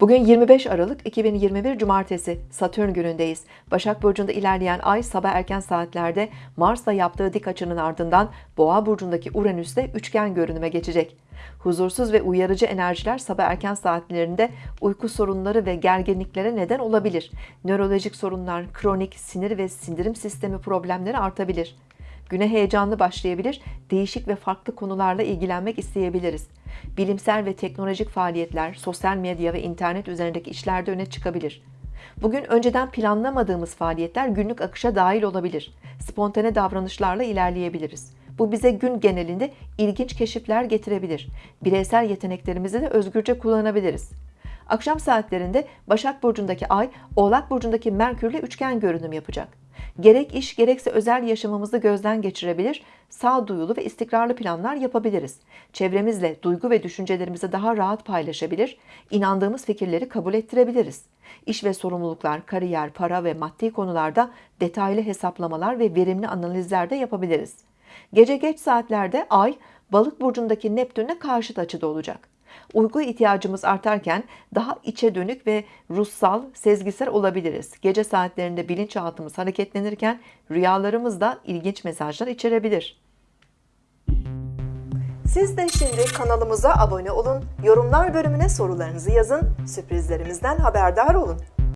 Bugün 25 Aralık 2021 Cumartesi Satürn günündeyiz. Başak Burcu'nda ilerleyen ay sabah erken saatlerde Mars'la yaptığı dik açının ardından Boğa Burcu'ndaki Uranüs'te üçgen görünüme geçecek. Huzursuz ve uyarıcı enerjiler sabah erken saatlerinde uyku sorunları ve gerginliklere neden olabilir. Nörolojik sorunlar, kronik sinir ve sindirim sistemi problemleri artabilir. Güne heyecanlı başlayabilir, değişik ve farklı konularla ilgilenmek isteyebiliriz. Bilimsel ve teknolojik faaliyetler, sosyal medya ve internet üzerindeki işlerde öne çıkabilir. Bugün önceden planlamadığımız faaliyetler günlük akışa dahil olabilir. Spontane davranışlarla ilerleyebiliriz. Bu bize gün genelinde ilginç keşifler getirebilir. Bireysel yeteneklerimizi de özgürce kullanabiliriz. Akşam saatlerinde Başak Burcu'ndaki Ay, Oğlak Burcu'ndaki Merkür'le üçgen görünüm yapacak. Gerek iş gerekse özel yaşamımızı gözden geçirebilir, sağduyulu ve istikrarlı planlar yapabiliriz. Çevremizle duygu ve düşüncelerimizi daha rahat paylaşabilir, inandığımız fikirleri kabul ettirebiliriz. İş ve sorumluluklar, kariyer, para ve maddi konularda detaylı hesaplamalar ve verimli analizler de yapabiliriz. Gece geç saatlerde Ay, Balık burcundaki Neptün'le karşıt açıda olacak. Uyku ihtiyacımız artarken daha içe dönük ve ruhsal, sezgisel olabiliriz. Gece saatlerinde bilinçaltımız hareketlenirken rüyalarımız da ilginç mesajlar içerebilir. Siz de şimdi kanalımıza abone olun, yorumlar bölümüne sorularınızı yazın, sürprizlerimizden haberdar olun.